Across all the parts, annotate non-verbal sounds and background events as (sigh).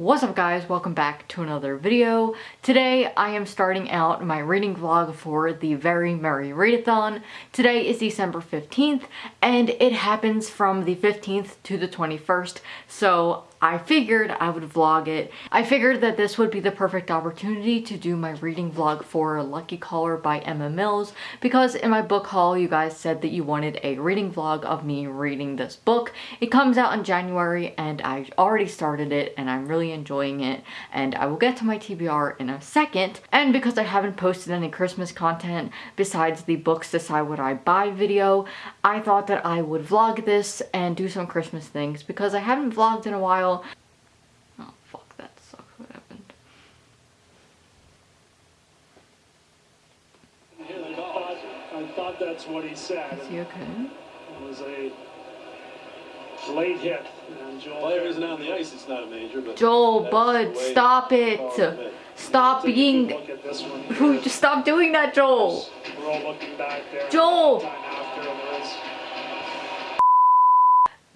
What's up guys, welcome back to another video. Today I am starting out my reading vlog for the Very Merry Readathon. Today is December 15th and it happens from the 15th to the 21st so I figured I would vlog it. I figured that this would be the perfect opportunity to do my reading vlog for Lucky Caller by Emma Mills because in my book haul you guys said that you wanted a reading vlog of me reading this book. It comes out in January and I already started it and I'm really enjoying it and I will get to my TBR in a second and because I haven't posted any Christmas content besides the books decide what I buy video I thought that I would vlog this and do some Christmas things because I haven't vlogged in a while Oh fuck, that sucks. What happened? I thought, I thought that's what he said. Is he okay? It was a late hit. And Joel Player isn't on the ice, it's not a major, but. Joel, bud, stop it. it's Stop being... look at one just stop doing that, Joel. We're all looking back there. Joel! Time after, and there is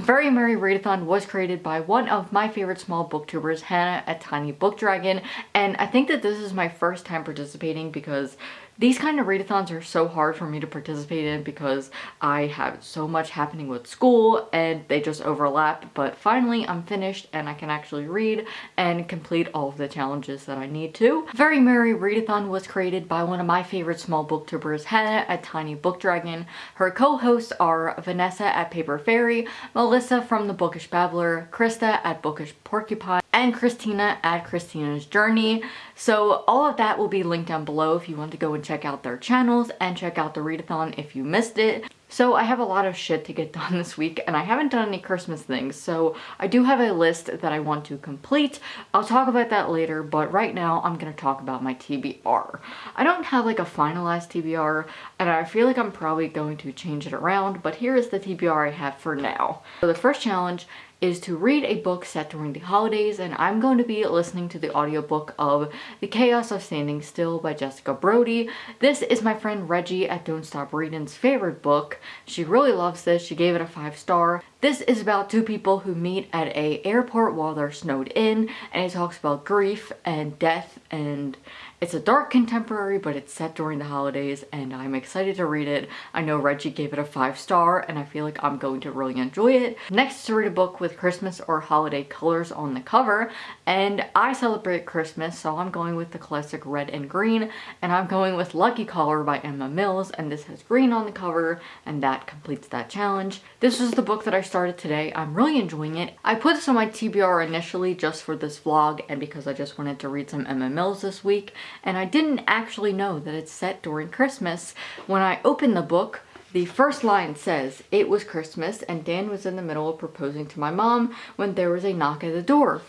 Very Merry Readathon was created by one of my favorite small booktubers, Hannah at Tiny Book Dragon, and I think that this is my first time participating because these kind of readathons are so hard for me to participate in because I have so much happening with school and they just overlap, but finally I'm finished and I can actually read and complete all of the challenges that I need to. Very Merry Readathon was created by one of my favorite small booktubers, Hannah at Tiny Book Dragon. Her co-hosts are Vanessa at Paper Fairy, Melissa from The Bookish Babbler, Krista at Bookish Porcupine, and Christina at Christina's Journey. So all of that will be linked down below if you want to go and check out their channels and check out the readathon if you missed it. So I have a lot of shit to get (laughs) done this week and I haven't done any Christmas things so I do have a list that I want to complete. I'll talk about that later but right now I'm going to talk about my TBR. I don't have like a finalized TBR and I feel like I'm probably going to change it around but here is the TBR I have for now. So the first challenge is to read a book set during the holidays and I'm going to be listening to the audiobook of The Chaos of Standing Still by Jessica Brody. This is my friend Reggie at Don't Stop Reading's favorite book. She really loves this. She gave it a five star. This is about two people who meet at a airport while they're snowed in and it talks about grief and death and it's a dark contemporary, but it's set during the holidays and I'm excited to read it. I know Reggie gave it a five star and I feel like I'm going to really enjoy it. Next to read a book with Christmas or holiday colors on the cover and I celebrate Christmas so I'm going with the classic red and green and I'm going with Lucky Caller by Emma Mills and this has green on the cover and that completes that challenge. This is the book that I started today. I'm really enjoying it. I put this on my TBR initially just for this vlog and because I just wanted to read some Emma Mills this week and I didn't actually know that it's set during Christmas. When I opened the book, the first line says, It was Christmas and Dan was in the middle of proposing to my mom when there was a knock at the door.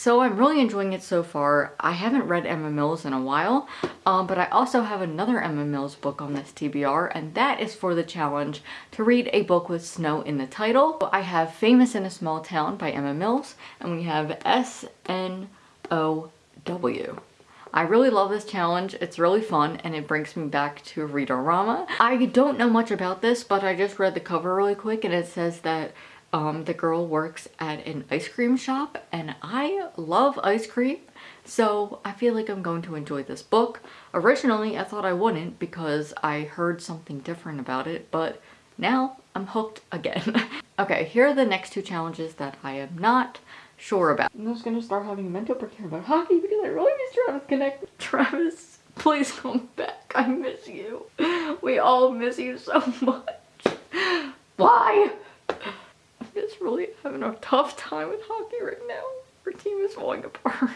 So I'm really enjoying it so far. I haven't read Emma Mills in a while, um, but I also have another Emma Mills book on this TBR, and that is for the challenge to read a book with snow in the title. I have Famous in a Small Town by Emma Mills, and we have S-N-O-W. I really love this challenge. It's really fun and it brings me back to Readerama. I don't know much about this, but I just read the cover really quick and it says that um, the girl works at an ice cream shop and I love ice cream. So I feel like I'm going to enjoy this book. Originally, I thought I wouldn't because I heard something different about it, but now I'm hooked again. (laughs) okay, here are the next two challenges that I am not sure about. I'm just gonna start having a mental breakdown about hockey because I really miss Travis Konecny. (laughs) Travis, please come back. I miss you. We all miss you so much. Why? I'm just really having a tough time with hockey right now. Our team is falling apart.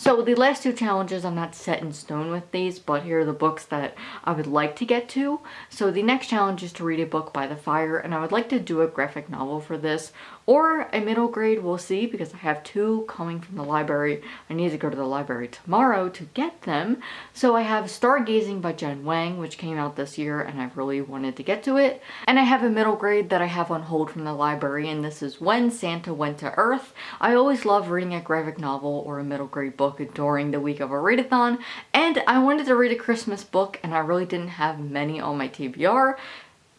So the last two challenges, I'm not set in stone with these, but here are the books that I would like to get to. So the next challenge is to read a book by the fire, and I would like to do a graphic novel for this, or a middle grade, we'll see, because I have two coming from the library. I need to go to the library tomorrow to get them. So I have Stargazing by Jen Wang, which came out this year, and I really wanted to get to it. And I have a middle grade that I have on hold from the library, and this is When Santa Went to Earth. I always love reading a graphic novel or a middle grade book during the week of a readathon, and I wanted to read a Christmas book, and I really didn't have many on my TBR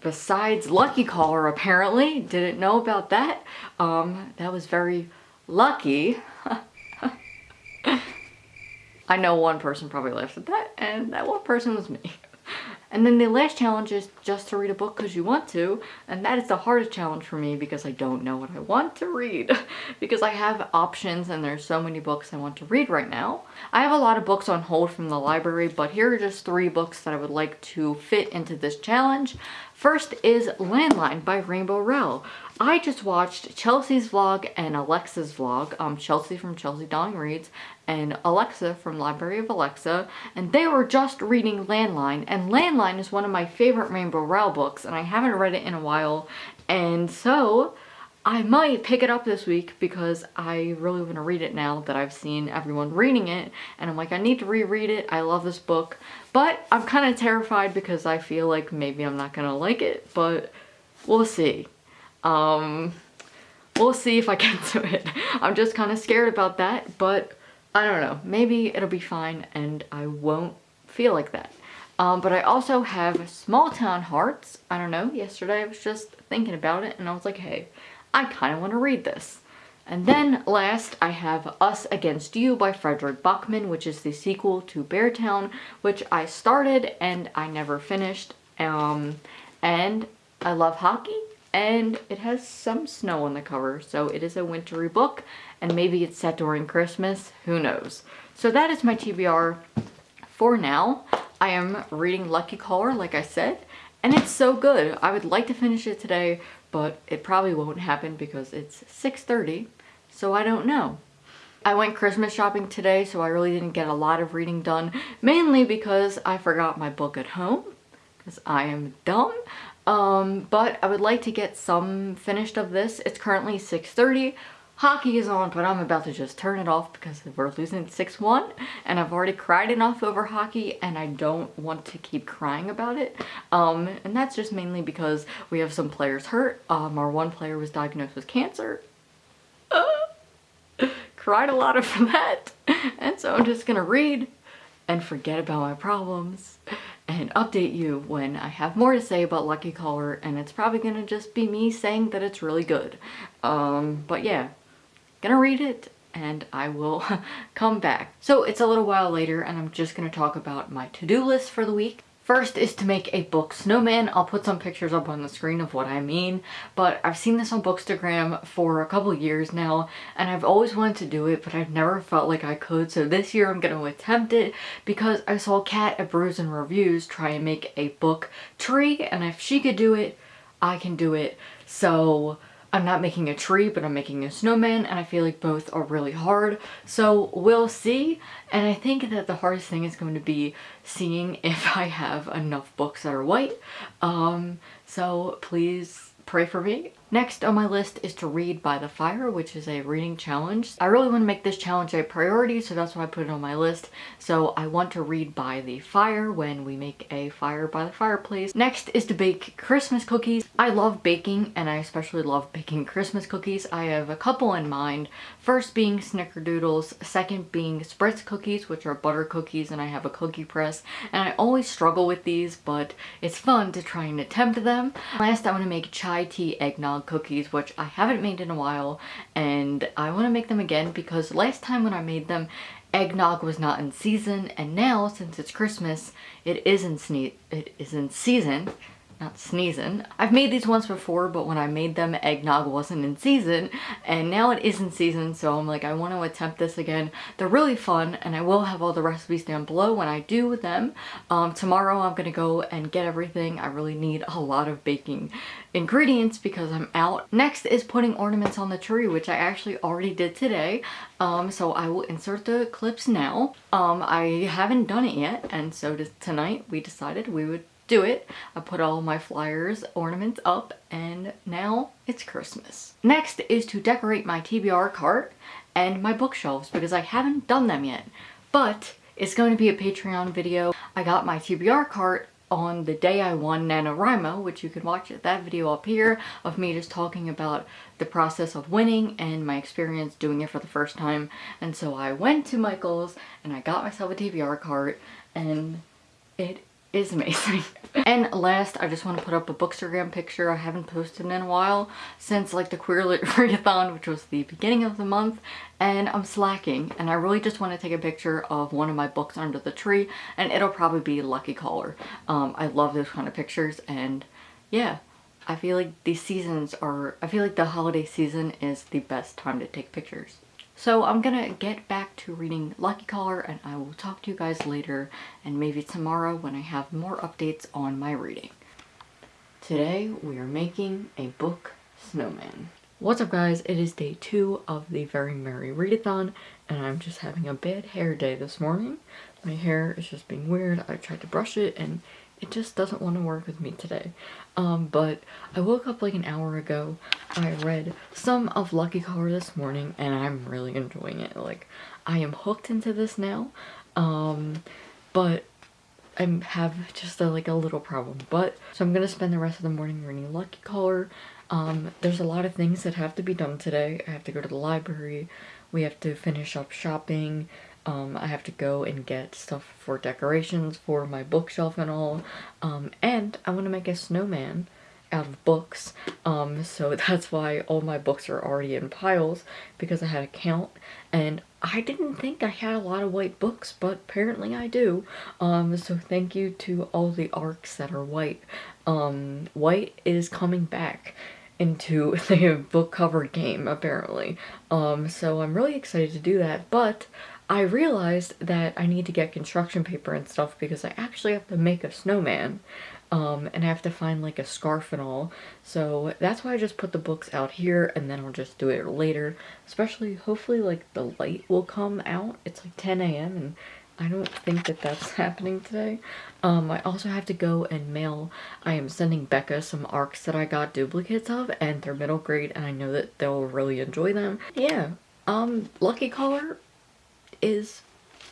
besides Lucky Caller apparently. Didn't know about that. Um, that was very lucky. (laughs) I know one person probably laughed at that and that one person was me. And then the last challenge is just to read a book because you want to, and that is the hardest challenge for me because I don't know what I want to read. (laughs) because I have options and there's so many books I want to read right now. I have a lot of books on hold from the library, but here are just three books that I would like to fit into this challenge. First is Landline by Rainbow Rowell. I just watched Chelsea's vlog and Alexa's vlog, um, Chelsea from Chelsea Dolling Reads and Alexa from Library of Alexa, and they were just reading Landline, and Landline is one of my favorite Rainbow Rowell books, and I haven't read it in a while, and so I might pick it up this week because I really want to read it now that I've seen everyone reading it, and I'm like, I need to reread it, I love this book, but I'm kind of terrified because I feel like maybe I'm not gonna like it, but we'll see. Um, we'll see if I get (laughs) to it. I'm just kind of scared about that, but I don't know. Maybe it'll be fine and I won't feel like that. Um, but I also have Small Town Hearts. I don't know, yesterday I was just thinking about it and I was like, hey, I kind of want to read this. And then last, I have Us Against You by Fredrik Backman, which is the sequel to Beartown, which I started and I never finished. Um, and I love hockey, and it has some snow on the cover so it is a wintry book and maybe it's set during Christmas who knows? So that is my TBR for now. I am reading Lucky Caller like I said and it's so good. I would like to finish it today but it probably won't happen because it's 6:30, so I don't know. I went Christmas shopping today so I really didn't get a lot of reading done mainly because I forgot my book at home because I am dumb um, but I would like to get some finished of this. It's currently 6.30. Hockey is on, but I'm about to just turn it off because we're losing 6-1 and I've already cried enough over hockey and I don't want to keep crying about it. Um, and that's just mainly because we have some players hurt. Um, our one player was diagnosed with cancer. Uh, (laughs) cried a lot over (laughs) that. And so I'm just gonna read and forget about my problems and update you when I have more to say about Lucky Caller and it's probably gonna just be me saying that it's really good. Um, but yeah, gonna read it and I will (laughs) come back. So it's a little while later and I'm just gonna talk about my to-do list for the week. First is to make a book snowman. I'll put some pictures up on the screen of what I mean, but I've seen this on Bookstagram for a couple years now, and I've always wanted to do it, but I've never felt like I could, so this year I'm going to attempt it because I saw Kat at Brews and Reviews try and make a book tree, and if she could do it, I can do it. So I'm not making a tree, but I'm making a snowman, and I feel like both are really hard. So we'll see, and I think that the hardest thing is going to be seeing (laughs) if I have enough books that are white. Um, so please pray for me. Next on my list is to read by the fire, which is a reading challenge. I really want to make this challenge a priority, so that's why I put it on my list. So I want to read by the fire when we make a fire by the fireplace. Next is to bake Christmas cookies. I love baking, and I especially love baking Christmas cookies. I have a couple in mind. First being snickerdoodles, second being spritz cookies, which are butter cookies, and I have a cookie press. And I always struggle with these, but it's fun to try and attempt them. Last, I want to make chai tea eggnog cookies, which I haven't made in a while, and I want to make them again because last time when I made them, eggnog was not in season, and now, since it's Christmas, it is in, it is in season, not sneezing. I've made these once before, but when I made them, eggnog wasn't in season, and now it is in season, so I'm like, I want to attempt this again. They're really fun, and I will have all the recipes down below when I do them. Um, tomorrow I'm gonna go and get everything. I really need a lot of baking ingredients because I'm out. Next is putting ornaments on the tree, which I actually already did today. Um, so I will insert the clips now. Um, I haven't done it yet, and so tonight we decided we would do it. I put all my flyers, ornaments up, and now it's Christmas. Next is to decorate my TBR cart and my bookshelves because I haven't done them yet. But it's going to be a Patreon video. I got my TBR cart on the day I won NaNoWriMo, which you can watch that video up here of me just talking about the process of winning and my experience doing it for the first time. And so I went to Michael's and I got myself a TBR cart and it is amazing. (laughs) and last, I just want to put up a Bookstagram picture I haven't posted in a while since like the Queer Lit (laughs) Readathon, which was the beginning of the month, and I'm slacking, and I really just want to take a picture of one of my books under the tree, and it'll probably be Lucky Caller. Um, I love those kind of pictures, and yeah, I feel like these seasons are, I feel like the holiday season is the best time to take pictures. So I'm gonna get back to reading Lucky Caller and I will talk to you guys later and maybe tomorrow when I have more updates on my reading. Today we are making a book snowman. What's up guys, it is day two of the Very Merry Readathon and I'm just having a bad hair day this morning. My hair is just being weird, I tried to brush it and it just doesn't want to work with me today. Um, but I woke up like an hour ago. I read some of Lucky Caller this morning and I'm really enjoying it. Like, I am hooked into this now. Um, but I have just a, like a little problem. But, so I'm to spend the rest of the morning reading Lucky Caller. Um, there's a lot of things that have to be done today. I have to go to the library. We have to finish up shopping. Um, I have to go and get stuff for decorations for my bookshelf and all. Um, and I want to make a snowman out of books. Um, so (laughs) that's why all my books are already in piles because I had a count and I didn't think I had a lot of white books, but apparently I do. Um, so thank you to all the arcs that are white. Um, white is coming back into (laughs) the book cover game apparently. Um, so I'm really excited to do that, but I realized that I need to get construction paper and stuff because I actually have to make a snowman um, and I have to find like a scarf and all. So that's why I just put the books out here and then I'll just do it later. Especially, hopefully like the light will come out. It's like 10 a.m. and I don't think that that's (laughs) happening today. Um, I also have to go and mail, I am sending Becca some arcs that I got duplicates of and they're middle grade and I know that they'll really enjoy them. Yeah, um, Lucky Caller is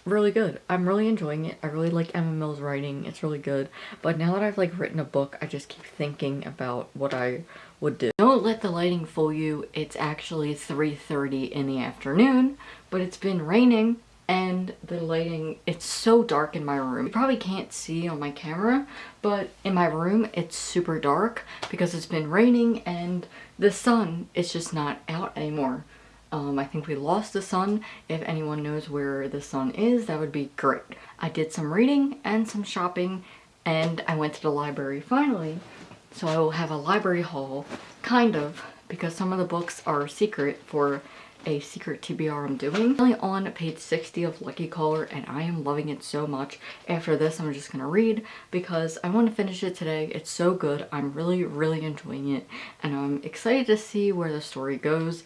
really good. I'm really enjoying it. I really like Emma Mills writing. It's really good. But now that I've like written a book, I just keep thinking about what I would do. Don't let the lighting fool you. It's actually 3.30 in the afternoon, but it's been raining and the lighting, it's so dark in my room. You probably can't see on my camera, but in my room it's super dark because it's been raining and the sun is just not out anymore. Um, I think we lost the sun. If anyone knows where the sun is, that would be great. I did some reading and some shopping and I went to the library finally. So I will have a library haul, kind of, because some of the books are secret for a secret TBR I'm doing. I'm on page 60 of Lucky Caller and I am loving it so much. After this I'm just gonna read because I want to finish it today. It's so good. I'm really, really enjoying it and I'm excited to see where the story goes.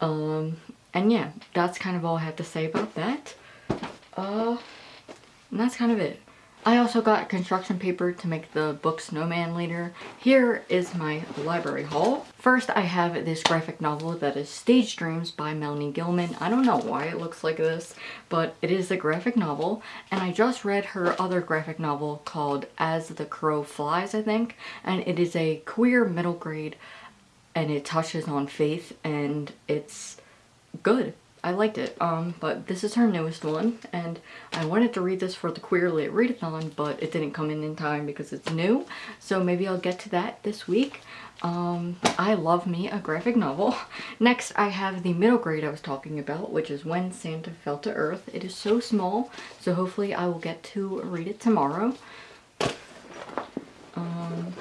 Um, and yeah, that's kind of all I have to say about that. Uh, and that's kind of it. I also got construction paper to make the book Snowman later. Here is my library haul. First, I have this graphic novel that is Stage Dreams by Melanie Gillman. I don't know why it looks like this, but it is a graphic novel. And I just read her other graphic novel called As the Crow Flies, I think. And it is a queer middle grade and it touches on faith and it's good. I liked it. Um, but this is her newest one and I wanted to read this for the Queer Lit Readathon but it didn't come in in time because it's new. So maybe I'll get to that this week. Um, I love me a graphic novel. (laughs) Next I have the middle grade I was talking about which is When Santa Fell to Earth. It is so small so hopefully I will get to read it tomorrow. Um,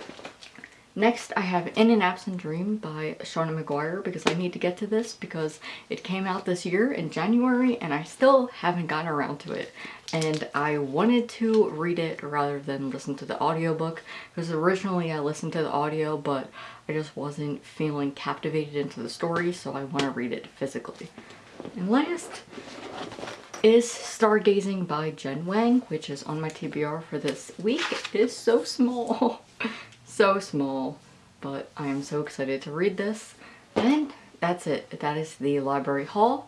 Next, I have In an Absent Dream by Seanan McGuire because I need to get to this because it came out this year in January and I still haven't gotten around to it. And I wanted to read it rather than listen to the audiobook because originally I listened to the audio but I just wasn't feeling captivated into the story so I want to read it physically. And last is Stargazing by Jen Wang, which is on my TBR for this week. It is so small. (laughs) so small, but I am so excited to read this. And that's it. That is the library haul.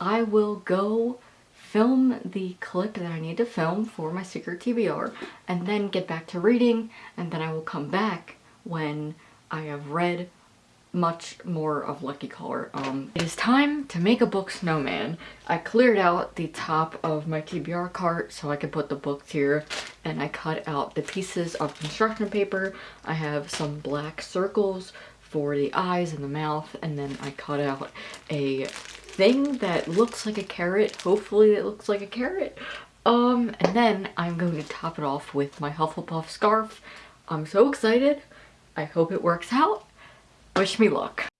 I will go film the clip that I need to film for my secret TBR and then get back to reading and then I will come back when I have read much more of Lucky Caller. Um, it is time to make a book snowman. I cleared out the top of my TBR cart so I could put the books here and I cut out the pieces of construction paper. I have some black circles for the eyes and the mouth and then I cut out a thing that looks like a carrot. Hopefully it looks like a carrot. Um, and then I'm going to top it off with my Hufflepuff scarf. I'm so excited. I hope it works out. Wish me luck.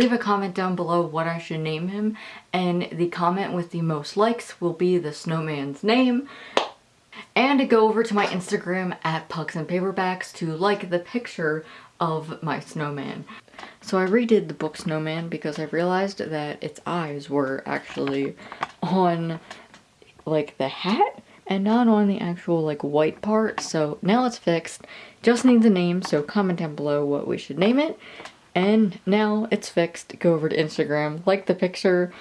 Leave a comment down below what I should name him and the comment with the most likes will be the snowman's name. And go over to my Instagram at Pucks and Paperbacks to like the picture of my snowman. So I redid the book Snowman because I realized that its eyes were actually on like the hat and not on the actual like white part. So now it's fixed. Just needs a name, so comment down below what we should name it. And now it's fixed. Go over to Instagram, like the picture,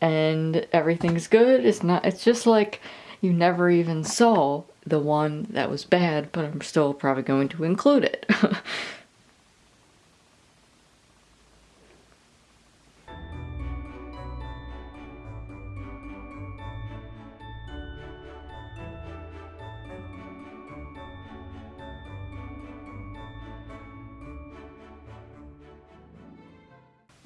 and everything's good. It's not, it's just like you never even saw the one that was bad, but I'm still probably going to include it. (laughs)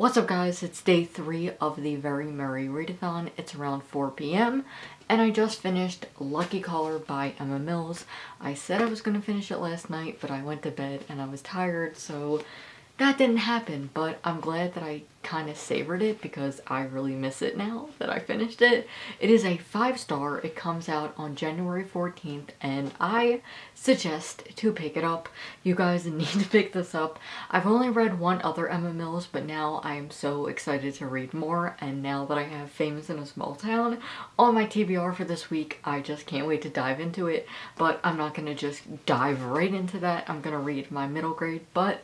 What's up guys, it's day three of the Very Merry Readathon. It's around 4 p.m. and I just finished Lucky Caller by Emma Mills. I said I was going to finish it last night, but I went to bed and I was tired, so that didn't happen, but I'm glad that I kind of savored it because I really miss it now that I finished it. It is a five star. It comes out on January 14th and I suggest to pick it up. You guys (laughs) need to pick this up. I've only read one other Emma Mills but now I am so excited to read more and now that I have Famous in a Small Town on my TBR for this week I just can't wait to dive into it but I'm not going to just dive right into that. I'm going to read my middle grade but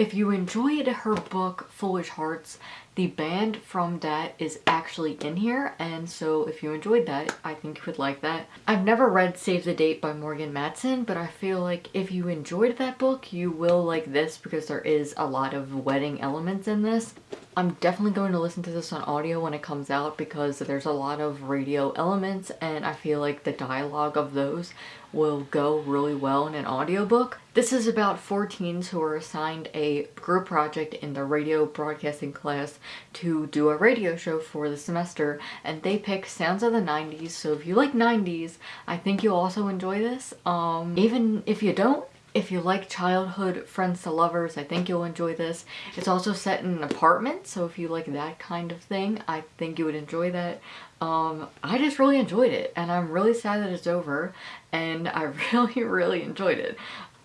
if you enjoyed her book, Foolish Hearts, the band from that is actually in here, and so if you enjoyed that, I think you would like that. I've never read Save the Date by Morgan Matson, but I feel like if you enjoyed that book, you will like this because there is a lot of wedding elements in this. I'm definitely going to listen to this on audio when it comes out because there's a lot of radio elements and I feel like the dialogue of those will go really well in an audiobook. This is about four teens who are assigned a group project in the radio broadcasting class to do a radio show for the semester and they pick sounds of the 90s so if you like 90s I think you'll also enjoy this. Um, even if you don't if you like childhood friends to lovers, I think you'll enjoy this. It's also set in an apartment, so if you like that kind of thing, I think you would enjoy that. Um, I just really enjoyed it, and I'm really sad that it's over, and I (laughs) really, really enjoyed it.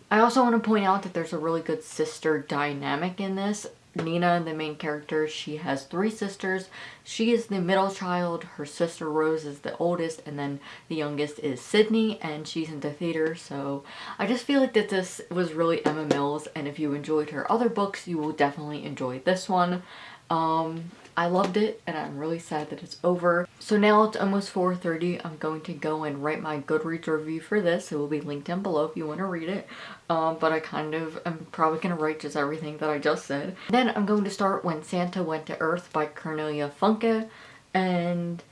I also want to point out that there's a really good sister dynamic in this. Nina, the main character, she has three sisters. She is the middle child, her sister Rose is the oldest, and then the youngest is Sydney, and she's into theater, so I just feel like that this was really Emma Mills, and if you enjoyed her other books, you will definitely enjoy this one. Um, I loved it and I'm really sad that it's over. So now it's almost 4.30. I'm going to go and write my Goodreads review for this. It will be linked down below if you want to read it. Um, but I kind of am probably going to write just everything that I just said. Then I'm going to start When Santa Went to Earth by Cornelia Funke. And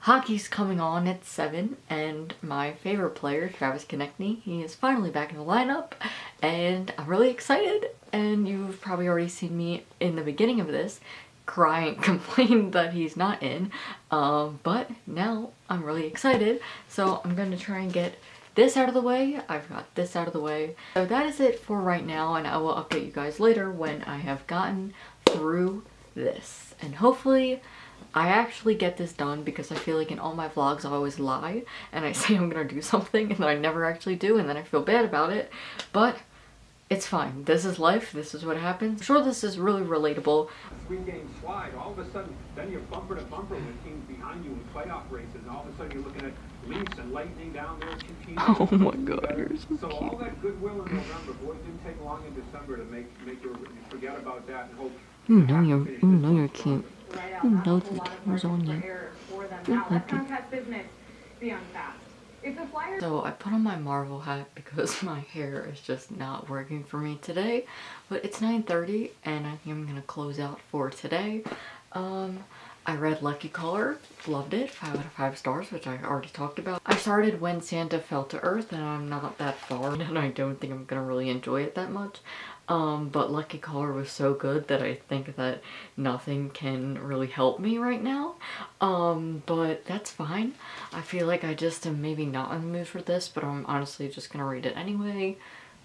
hockey's coming on at 7 and my favorite player, Travis Konecny, he is finally back in the lineup and I'm really excited and you've probably already seen me in the beginning of this crying (laughs) complain that he's not in. Um, but now I'm really excited. So I'm gonna try and get this out of the way. I've got this out of the way. So that is it for right now and I will update you guys later when I have gotten through this. And hopefully I actually get this done because I feel like in all my vlogs I always lie and I (laughs) say I'm gonna do something and then I never actually do and then I feel bad about it. But it's fine. This is life. This is what happens. I'm sure this is really relatable. Three game slide. All of a sudden, then you're bumper to bumper with teams behind you in playoff races, and all of a sudden you're looking at Leafs and Lightning down there. Two teams. (laughs) Oh my God, you're so, so cute. all that goodwill in November, boy, it didn't take long in December to make make you forget about that and hope. You know you're, you know you're cute. You know the camera's on you. You're happy. So I put on my Marvel hat because (laughs) my hair is just not working for me today. But it's 9.30 and I think I'm going to close out for today. Um, I read Lucky Caller, loved it, 5 out of 5 stars, which I already talked about. I started When Santa Fell to Earth and I'm not that far (laughs) and I don't think I'm going to really enjoy it that much. Um, but Lucky Caller was so good that I think that nothing can really help me right now. Um, but that's fine. I feel like I just am maybe not in the mood for this, but I'm honestly just gonna read it anyway.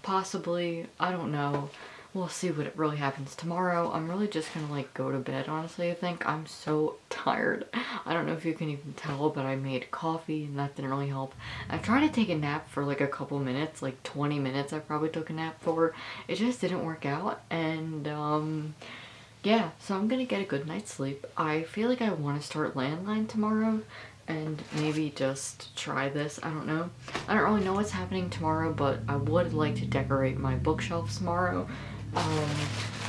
Possibly. I don't know we'll see what it really happens tomorrow. I'm really just gonna like go to bed honestly I think. I'm so (laughs) tired. I don't know if you can even tell but I made coffee and that didn't really help. I tried to take a nap for like a couple minutes, like 20 minutes I probably took a nap for. It just didn't work out and um yeah so I'm gonna get a good night's sleep. I feel like I want to start landline tomorrow and maybe just try this. I don't know. I don't really know what's happening tomorrow, but I would like to decorate my bookshelf tomorrow. Um,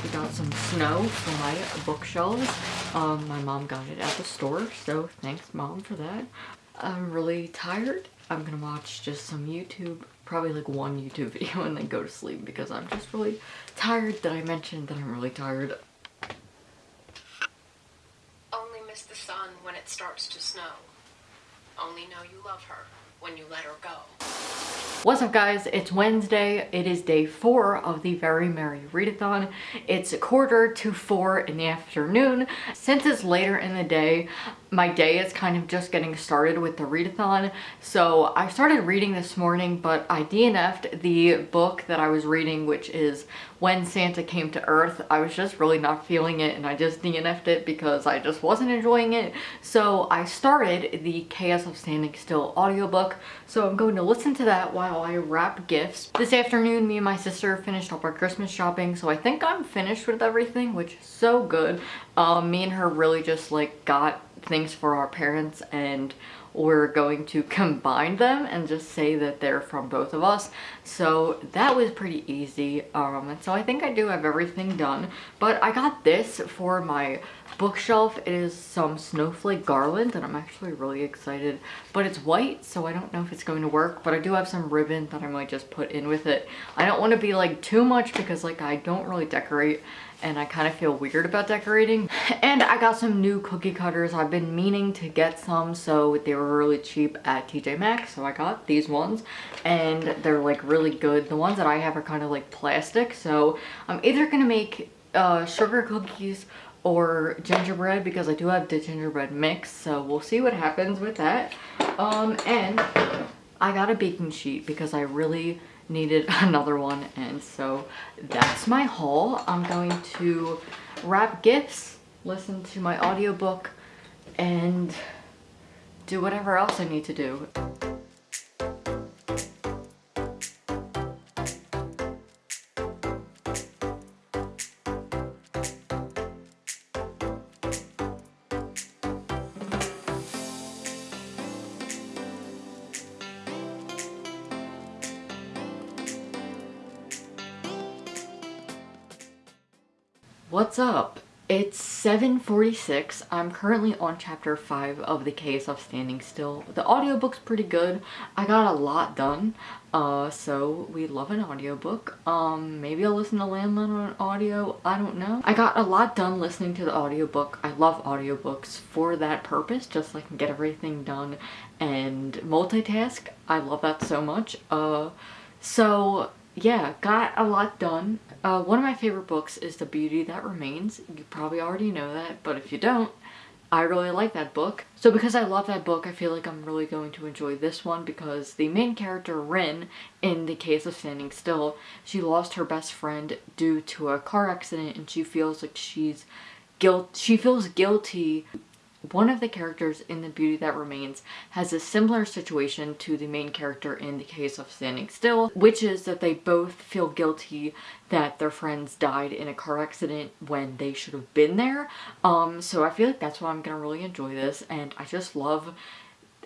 we got some snow for my bookshelves. Um, my mom got it at the store, so thanks mom for that. I'm really tired. I'm gonna watch just some YouTube, probably like one YouTube (laughs) video and then go to sleep because I'm just really tired that I mentioned that I'm really tired. Only miss the sun when it starts to snow. Only know you love her when you let her go. What's up guys? It's Wednesday. It is day four of the Very Merry Readathon. It's a quarter to four in the afternoon. Since it's later in the day, my day is kind of just getting started with the readathon. So I started reading this morning, but I DNF'd the book that I was reading, which is When Santa Came to Earth. I was just really not feeling it and I just DNF'd it because I just wasn't enjoying it. So I started the Chaos of Standing Still audiobook. So I'm going to listen to that while I wrap gifts. This afternoon, me and my sister finished up our Christmas shopping. So I think I'm finished with everything, which is so good. Um, me and her really just like got things for our parents and we're going to (laughs) combine them and just say that they're from both of us. So that was pretty easy. Um and so i think i do have everything done but i got this for my bookshelf. It is some snowflake garland and i'm actually really excited but it's white so i don't know if it's going to work but i do have some ribbon that i might just put in with it. I don't want to be like too much because like i don't really decorate and I kind of feel weird about decorating. And I got some new cookie cutters. I've been meaning to get some, so they were really cheap at TJ Maxx, so I got these ones. And they're like really good. The ones that I have are kind of like plastic, so I'm either gonna make uh, sugar cookies or gingerbread because I do have the gingerbread mix, so we'll see what happens with that. Um, and I got a baking sheet because I really needed (laughs) another one and so that's my haul. I'm going to wrap gifts, listen to my audiobook, and do whatever else I need to do. What's up? It's 7.46. I'm currently on chapter 5 of The Chaos of Standing Still. The audiobook's pretty good. I got a lot done, uh, so we love an audiobook. Um, maybe I'll listen to Landline on audio, I don't know. I got a lot done listening to the audiobook. I love audiobooks for that purpose, just so I can get everything done and multitask. I love that so much. Uh, so yeah, got a lot done. Uh, one of my favorite books is The Beauty That Remains. You probably already know that, but if you don't, I really like that book. So because I love that book, I feel like I'm really going to enjoy this one because the main character, Ryn, in the Chaos of Standing Still, she lost her best friend due to a car accident and she feels like she's guilt she feels guilty one of the characters in The Beauty That Remains has a similar situation to the main character in the Chaos of Standing Still, which is that they both feel guilty that their friends died in a car accident when they should have been there. Um, so I feel like that's why I'm gonna really enjoy this and I just love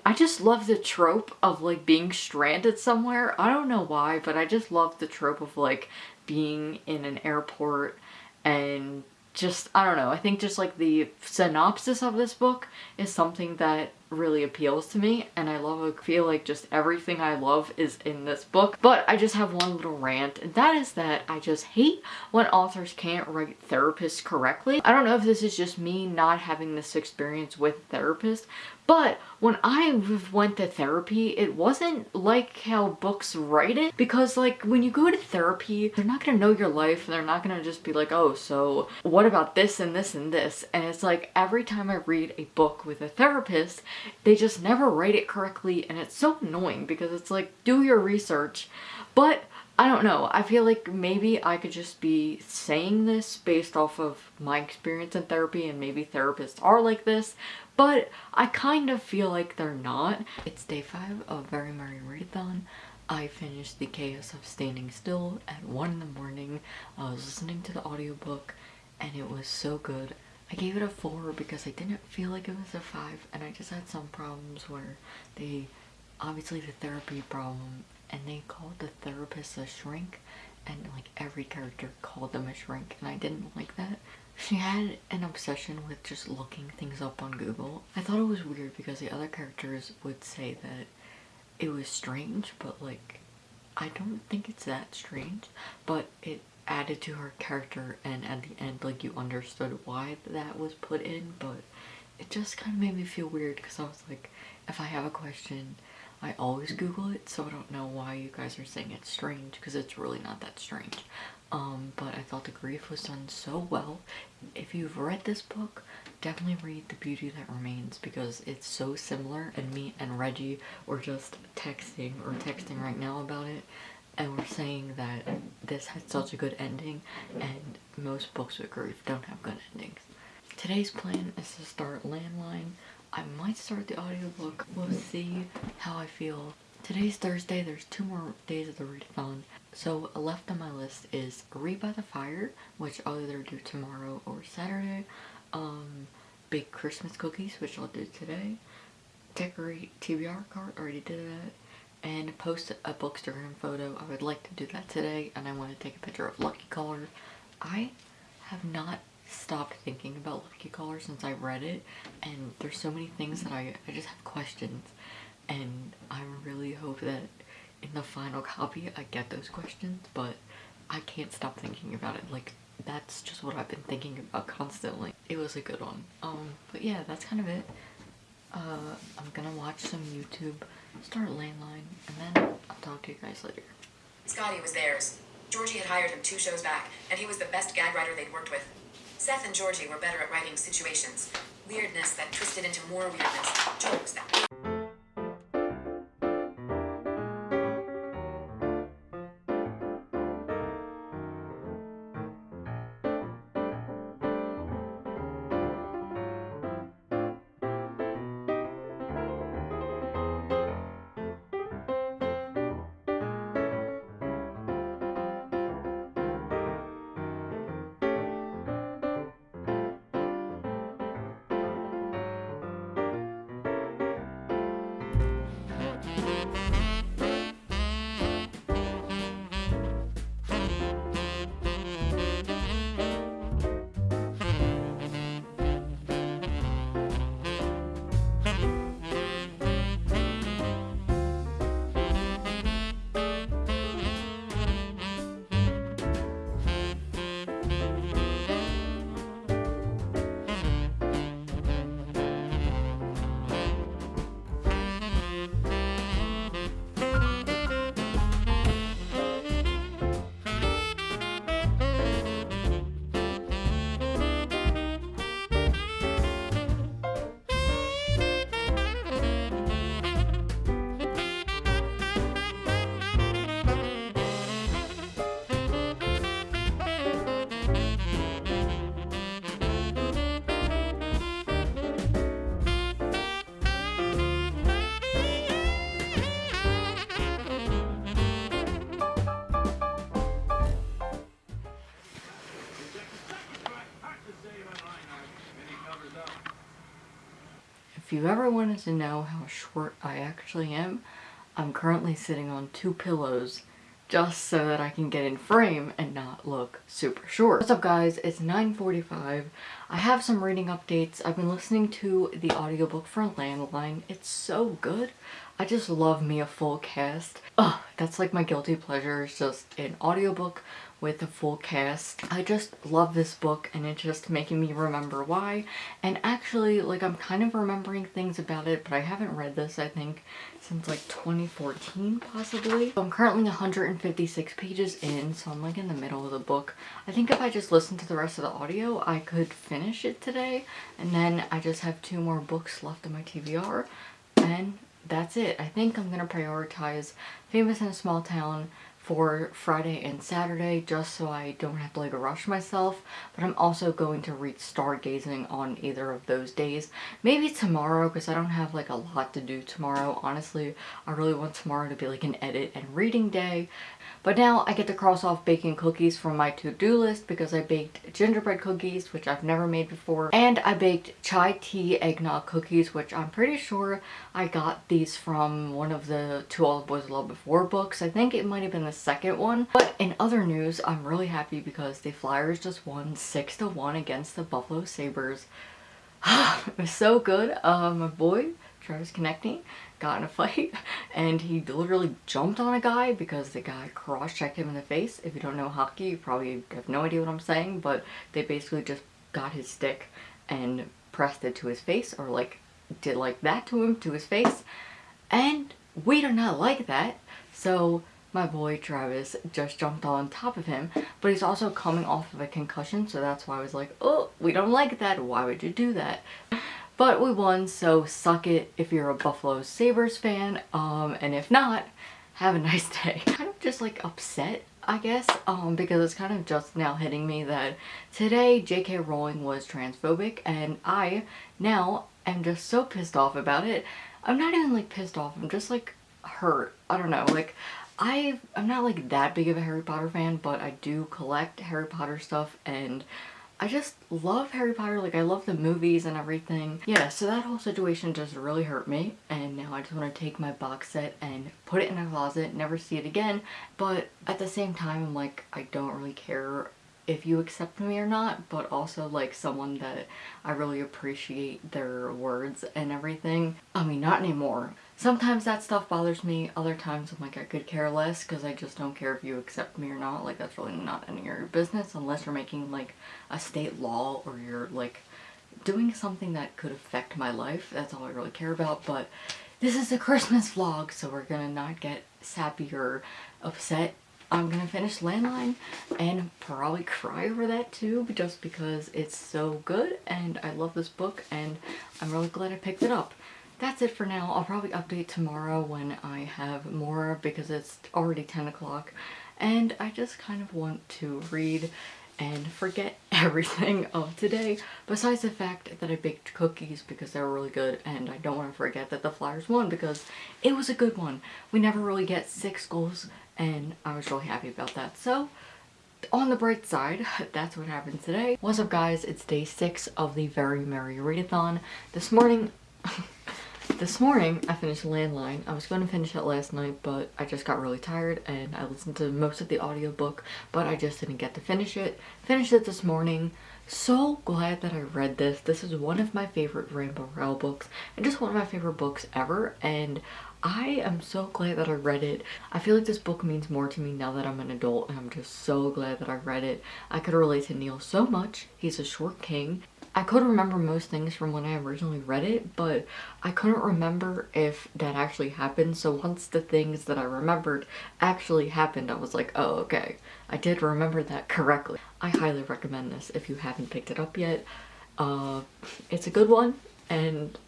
I just love the trope of like being stranded somewhere. I don't know why, but I just love the trope of like being in an airport and just, I don't know, I think just like the synopsis of this book is something that really appeals to me and I love, I feel like just everything I love is in this book. But I just have one little rant and that is that I just hate when authors can't write therapists correctly. I don't know if this is just me not having this experience with therapists, but when I went to therapy, it wasn't like how books write it. Because like when you go to therapy, they're not gonna know your life. And they're not gonna just be like, oh, so what about this and this and this? And it's like every time I read a book with a therapist, they just never write it correctly. And it's so annoying because it's like, do your research. But I don't know. I feel like maybe I could just be saying this based off of my experience in therapy and maybe therapists are like this, but I kind of feel like they're not. It's day five of Very Merry Readathon. I finished The Chaos of Standing Still at 1 in the morning. I was listening to the audiobook and it was so good. I gave it a 4 because I didn't feel like it was a 5 and I just had some problems where they, obviously the therapy problem, and they called the therapist a shrink and like every character called them a shrink and I didn't like that. She had an obsession with just looking things up on Google. I thought it was weird because the other characters would say that it was strange, but like, I don't think it's that strange, but it added to her character and at the end, like, you understood why that was put in, but it just kind of made me feel weird because I was like, if I have a question, I always Google it, so I don't know why you guys are saying it's strange because it's really not that strange. Um, but I thought the grief was done so well. If you've read this book, definitely read The Beauty That Remains because it's so similar and me and Reggie were just texting or texting right now about it and we're saying that this had such a good ending and most books with grief don't have good endings. Today's plan is to start Landline. I might start the audiobook. We'll see how I feel. Today's Thursday. There's two more days of the readathon. So left on my list is Read by the Fire, which I'll either do tomorrow or Saturday. Um, bake Christmas cookies, which I'll do today. Decorate TBR card, already did that. And post a bookstagram photo. I would like to do that today, and I want to take a picture of Lucky Caller. I have not stopped thinking about Lucky Caller since I read it, and there's so many things that I, I just have questions, and I really hope that in the final copy I get those questions, but I can't stop thinking about it. Like, that's just what I've been thinking about constantly. It was a good one. Um, but yeah, that's kind of it. Uh, I'm gonna watch some YouTube, start Landline, and then I'll talk to you guys later. Scotty was theirs. Georgie had hired him two shows back, and he was the best gag writer they'd worked with. Seth and Georgie were better at writing situations. Weirdness that twisted into more weirdness. Jokes that... you ever wanted to know how short I actually am, I'm currently sitting on two pillows just so that I can get in frame and not look super short. What's up guys, it's 9.45. I have some reading updates. I've been listening to the audiobook for Landline. It's so good. I just love me a full cast. Ugh, that's like my guilty pleasure. It's just an audiobook with a full cast. I just love this book and it's just making me remember why. And actually, like I'm kind of remembering things about it, but I haven't read this, I think, since like 2014 possibly. So I'm currently 156 pages in, so I'm like in the middle of the book. I think if I just listen to the rest of the audio, I could finish it today. And then I just have two more books left in my TBR. And that's it. I think I'm going to prioritize Famous in a Small Town, for Friday and Saturday just so I don't have to like rush myself but I'm also going to read stargazing on either of those days. Maybe tomorrow because I don't have like a lot to do tomorrow. Honestly I really want tomorrow to be like an edit and reading day but now I get to cross off baking cookies from my to-do list because I baked gingerbread cookies, which I've never made before. And I baked chai tea eggnog cookies, which I'm pretty sure I got these from one of the To All the Boys Love Before books. I think it might have been the second one. But in other news, I'm really happy because the Flyers just won 6 to one against the Buffalo Sabres. (sighs) it was so good. Uh, my boy, Travis Konecny, got in a fight (laughs) and he literally jumped on a guy because the guy cross-checked him in the face. If you don't know hockey, you probably have no idea what I'm saying, but they basically just got his stick and pressed it to his face or like did like that to him, to his face. And we do not like that. So my boy Travis just jumped on top of him, but he's also coming off of a concussion, so that's why I was like, oh, we don't like that. Why would you do that? But we won, so suck it if you're a Buffalo Sabres fan. Um, and if not, have a nice (laughs) day. kind of just like upset, I guess, um, because it's kind of just now hitting me that today J.K. Rowling was transphobic and I now am just so pissed off about it. I'm not even like pissed off, I'm just like hurt. I don't know, like I, I'm not like that big of a Harry Potter fan, but I do collect Harry Potter stuff and I just love Harry Potter, like I love the movies and everything. Yeah, so that whole situation just really hurt me and now I just want to take my box set and put it in a closet, never see it again. But at the same time, I'm like, I don't really care if you accept me or not, but also like someone that I really appreciate their words and everything. I mean, not anymore. Sometimes that stuff bothers me, other times I'm like I could care less because I just don't care if you accept me or not. Like that's really not any of your business unless you're making like a state law or you're like doing something that could affect my life. That's all I really care about. But this is a Christmas vlog so we're gonna not get sappy or upset. I'm gonna finish Landline and probably cry over that too just because it's so good and I love this book and I'm really glad I picked it up that's it for now. I'll probably update tomorrow when I have more because it's already 10 o'clock and I just kind of want to read and forget (laughs) everything of today besides the fact that I baked cookies because they were really good and I don't want to forget that the Flyers won because it was a good one. We never really get six goals and I was really happy about that. So on the bright side, (laughs) that's what happened today. What's up guys? It's day six of the Very Merry Readathon. This morning (laughs) this morning I finished Landline. I was going to finish it last night but I just got really tired and I listened to most of the audiobook but I just didn't get to finish it. Finished it this morning. So glad that I read this. This is one of my favorite Rainbow Rowell books and just one of my favorite books ever and I am so glad that I read it. I feel like this book means more to me now that I'm an adult and I'm just so glad that I read it. I could relate to Neil so much. He's a short king I could remember most things from when I originally read it, but I couldn't remember if that actually happened. So once the things that I remembered actually happened, I was like, oh, okay. I did remember that correctly. I highly recommend this if you haven't picked it up yet. Uh, it's a good one, and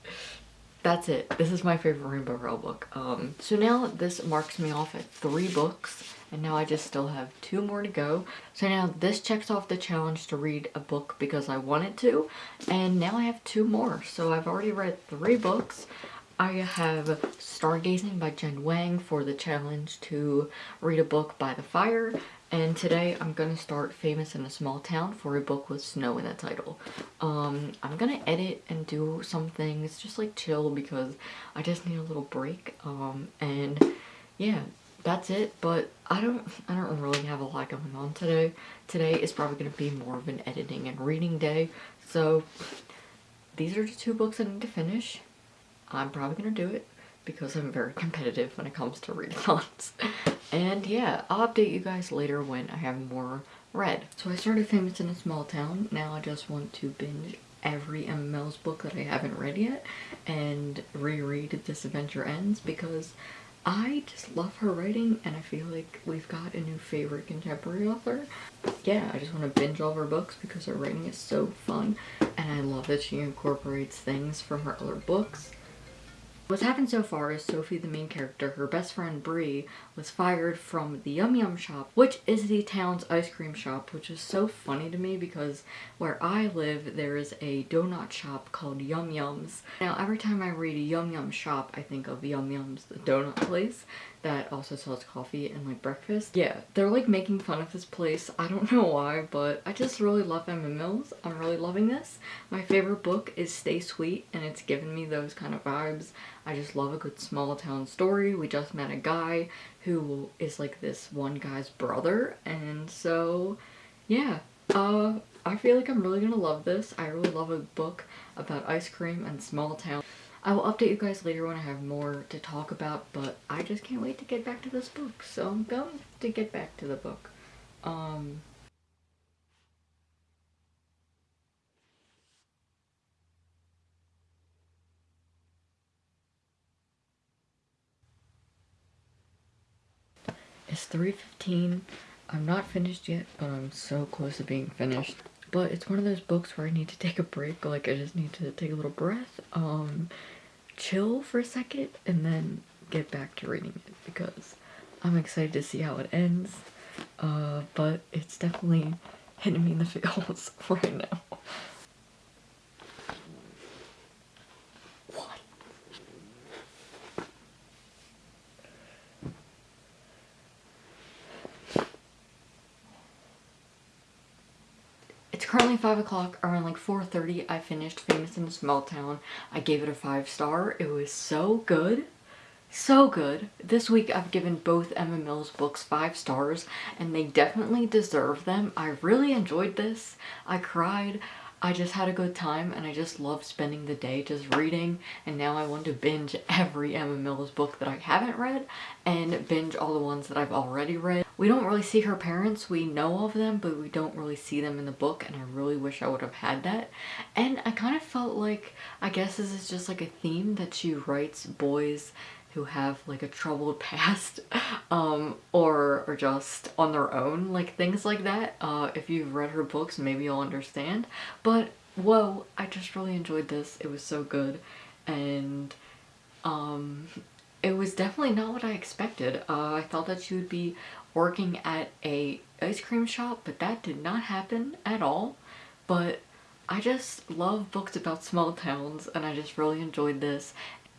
that's it. This is my favorite Rainbow Rowell book. Um, so now this marks me off at three books and now I just still have two more to go. So now this checks off the challenge to read a book because I wanted to and now I have two more. So I've already read three books. I have Stargazing by Jen Wang for the challenge to read a book by the fire. And today I'm going to start Famous in a Small Town for a book with snow in the title. Um, I'm going to edit and do some things, just like chill because I just need a little break. Um, and yeah, that's it. But I don't, I don't really have a lot going on today. Today is probably going to be more of an editing and reading day. So these are the two books I need to finish. I'm probably going to do it because I'm very (laughs) competitive when it comes to readathons. and yeah, I'll update you guys later when I have more read. So I started Famous in a Small Town. Now I just want to binge every Emma Mills book that I haven't read yet and reread This Adventure Ends because I just love her writing and I feel like we've got a new favorite contemporary author. Yeah, I just want to binge all of her books because her writing is so fun and I love that she incorporates things from her other books What's happened so far is Sophie, the main character, her best friend Bree, was fired from the Yum Yum shop, which is the town's ice cream shop, which is so funny to me because where I live, there is a donut shop called Yum Yums. Now, every time I read Yum Yum shop, I think of Yum Yums, the donut place that also sells coffee and like breakfast. Yeah, they're like making fun of this place. I don't (laughs) know why, but I just really love Emma Mills. I'm really loving this. My favorite book is Stay Sweet and it's given me those kind of vibes. I just love a good small town story. We just met a guy who is like this one guy's brother and so yeah, uh, I feel like I'm really gonna love this. I really love a book about ice cream and small town. I will update you guys later when I have more to talk about, but I just can't wait to get back to this book. So I'm going to get back to the book. Um, It's 3.15. I'm not finished yet, but I'm so close to being finished. But it's one of those books where I need to take a break. Like, I just need to take a little breath. Um, chill for a second and then get back to reading it because I'm excited to see how it ends. Uh, but it's definitely hitting me in the (laughs) feels (laughs) right now. What? It's 5 o'clock, around like 4.30 I finished Famous in a Small Town. I gave it a 5 star. It was so good. So good. This week I've given both Emma Mills books 5 stars and they definitely deserve them. I really enjoyed this. I cried. I just had a good time and I just love spending the day just reading and now I want to binge every Emma Mills book that I haven't read and binge all the ones that I've already read. We don't really see her parents, we know of them, but we don't really see them in the book and I really wish I would have had that. And I kind of felt like, I guess this is just like a theme that she writes boys who have like a troubled (laughs) past um, or, or just on their own, like things like that. Uh, if you've read her books, maybe you'll understand. But whoa, I just really enjoyed this. It was so good. And um, it was definitely not what I expected. Uh, I thought that she would be working at a ice cream shop, but that did not happen at all. But I just love books about small towns and I just really enjoyed this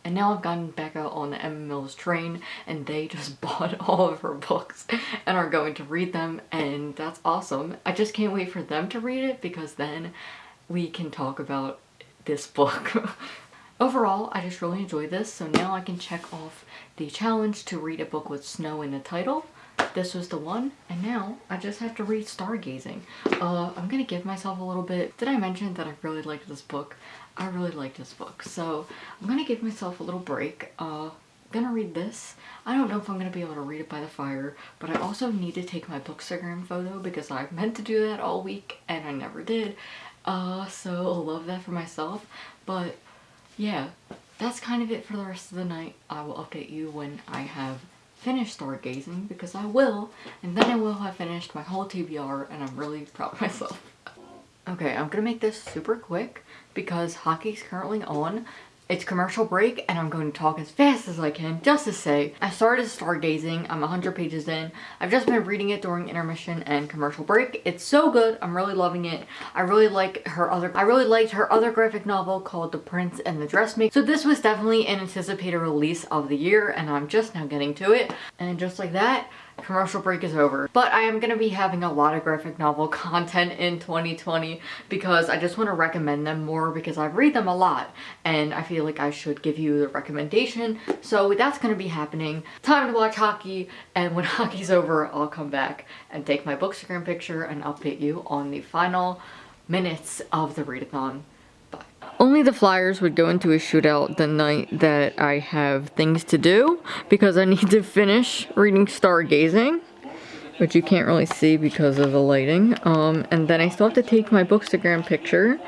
and now I've gotten back out on Emma Mills train and they just (laughs) bought all of her books and are going to read them and that's awesome. I just can't wait for them to read it because then we can talk about this book. (laughs) Overall, I just really enjoyed this, so now I can check off the challenge to read a book with snow in the title. This was the one, and now I just have to read Stargazing. Uh, I'm gonna give myself a little bit. Did I mention that I really liked this book? I really like this book. So I'm gonna give myself a little break. Uh, I'm gonna read this. I don't know if I'm gonna be able to read it by the fire, but I also need to take my bookstagram photo because I meant to do that all week and I never did. Uh, so I'll love that for myself. But yeah, that's kind of it for the rest of the night. I will update you when I have finished stargazing because I will, and then I will have finished my whole TBR and I'm really proud of myself. Okay, I'm gonna make this super quick because hockey's currently on It's commercial break and I'm going to talk as fast as I can just to say I started stargazing. I'm 100 pages in. I've just been reading it during intermission and commercial break. It's so good. I'm really loving it. I really like her other I really liked her other graphic novel called The Prince and the Dressmaker. So this was definitely an anticipated release of the year and I'm just now getting to it. And just like that, commercial break is over. But I am going to be having a lot of graphic novel (laughs) content in 2020 because I just want to recommend them more because I read them a lot and I feel like I should give you the recommendation. So that's going to be happening. Time to watch hockey and when (laughs) hockey's over I'll come back and take my bookstagram picture and update you on the final minutes of the readathon. Only the Flyers would go into a shootout the night that I have things to do because I need to finish reading Stargazing, which you can't really see because of the lighting. Um, and then I still have to take my bookstagram picture.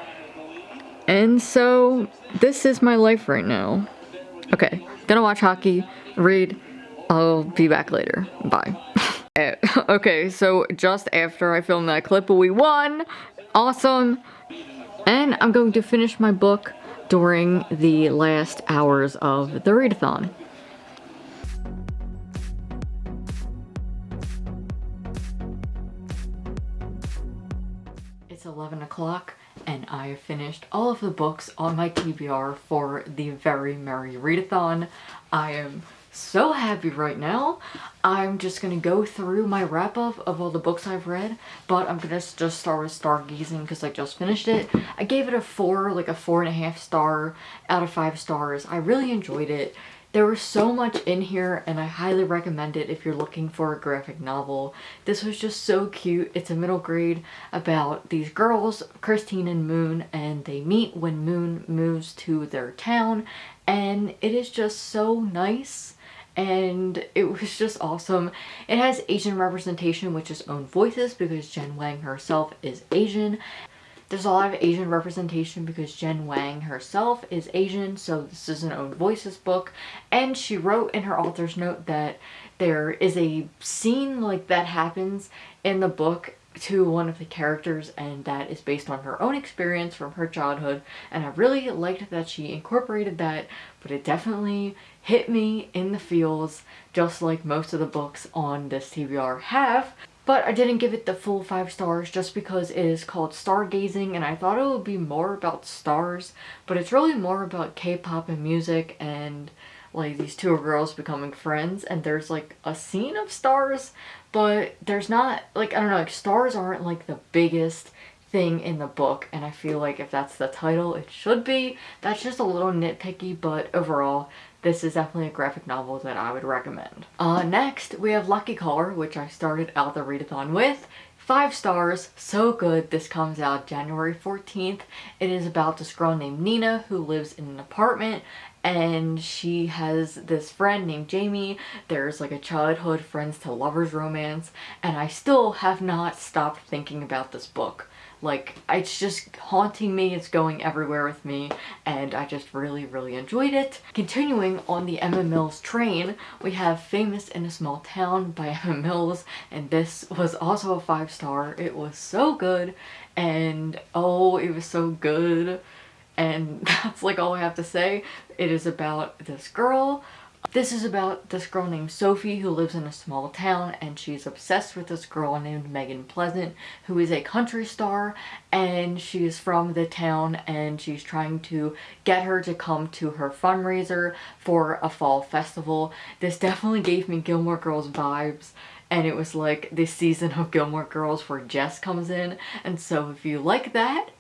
And so this is my life right now. Okay, gonna watch hockey, read, I'll be back later. Bye. (laughs) okay, so just after I filmed that clip, we won! Awesome! And I'm going to finish my book during the last hours of the readathon. It's 11 o'clock and I have finished all of the books on my TBR for the Very Merry Readathon. I am so happy right now. I'm just gonna go through my wrap up of all the books I've read, but I'm gonna just start with Stargazing because I just finished it. I gave it a four, like a four and a half star out of five stars. I really enjoyed it. There was so much in here and I highly recommend it if you're looking for a graphic novel. This was just so cute. It's a middle grade about these girls, Christine and Moon, and they meet when Moon moves to their town and it is just so nice and it was just awesome. It has Asian representation with its own voices because Jen Wang herself is Asian. There's a lot of Asian representation because Jen Wang herself is Asian, so this is an own voices book. And she wrote in her author's note that there is a scene like that happens in the book to one of the characters and that is based on her own experience from her childhood and I really liked that she incorporated that but it definitely hit me in the feels just like most of the books on this TBR have but I didn't give it the full five stars just because it is called Stargazing and I thought it would be more about stars but it's really more about K-pop and music and like these two girls becoming friends and there's like a scene of stars but there's not like I don't know like stars aren't like the biggest thing in the book and I feel like if that's the title it should be that's just a little nitpicky but overall this is definitely a graphic novel that I would recommend. Uh, next we have Lucky Caller which I started out the readathon with Five stars, so good. This comes out January 14th. It is about this girl named Nina who lives in an apartment and she has this friend named Jamie. There's like a childhood friends to lovers romance and I still have not stopped thinking about this book. Like, it's just haunting me, it's going everywhere with me, and I just really, really enjoyed it. Continuing on the Emma Mills train, we have Famous in a Small Town by (laughs) Emma Mills, and this was also a five star. It was so good, and oh, it was so good and (laughs) that's like all I have to say. It is about this girl. This is about this girl named Sophie who lives in a small town and she's obsessed with this girl named Megan Pleasant who is a country star and she is from the town and she's trying to get her to come to her fundraiser for a fall festival. This definitely gave me Gilmore Girls vibes and it was like this season of Gilmore Girls where Jess comes in and so if you like that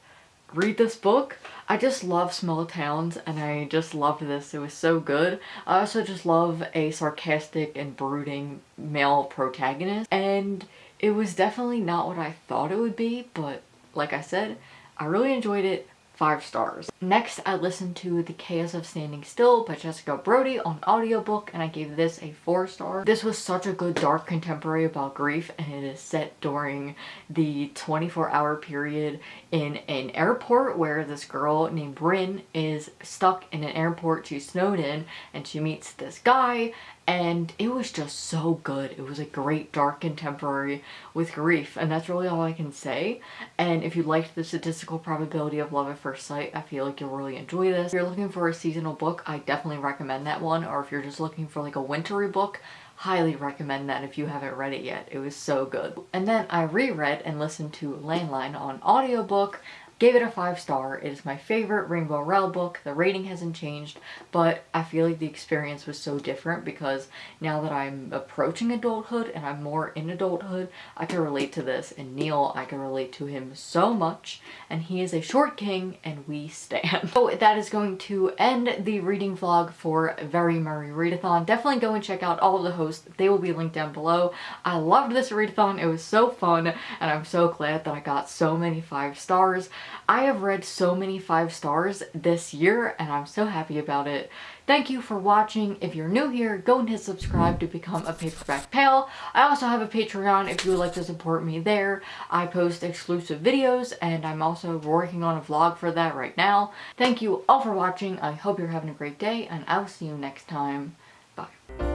read this book. I just love small towns and I just loved this. It was so good. I also just love a sarcastic and brooding male protagonist and it was definitely not what I thought it would be but like I said, I really enjoyed it five stars. Next, I listened to The Chaos of Standing Still by Jessica Brody on audiobook and I gave this a four star. This was such a good dark contemporary about grief and it is set during the 24 hour period in an airport where this girl named Ryn is stuck in an airport. She's snowed in and she meets this guy and it was just so good. It was a great dark contemporary with grief and that's really all I can say. And if you liked the statistical probability of love at first sight, I feel like you'll really enjoy this. If you're looking for a seasonal book, I definitely recommend that one. Or if you're just looking for like a wintry book, highly recommend that if you haven't read it yet. It was so good. And then I reread and listened to Landline on audiobook Gave it a five star. It is my favorite Rainbow Rowell book. The rating hasn't changed, but I feel like the experience was so different because now that I'm approaching adulthood and I'm more in adulthood, I can relate to this. And Neil, I can relate to him so much. And he is a short king and we stand. (laughs) So that is going to end the reading vlog for Very Merry Readathon. Definitely go and check out all of the hosts. They will be linked down below. I loved this readathon. It was so fun and I'm so glad that I got so many five stars. I have read so many five stars this year and I'm so happy about it. Thank you for watching. If you're new here, go and hit subscribe to become a paperback pal. I also have a Patreon if you would like to support me there. I post exclusive videos and I'm also working on a vlog for that right now. Thank you all for watching. I hope you're having a great day and I'll see you next time. Bye.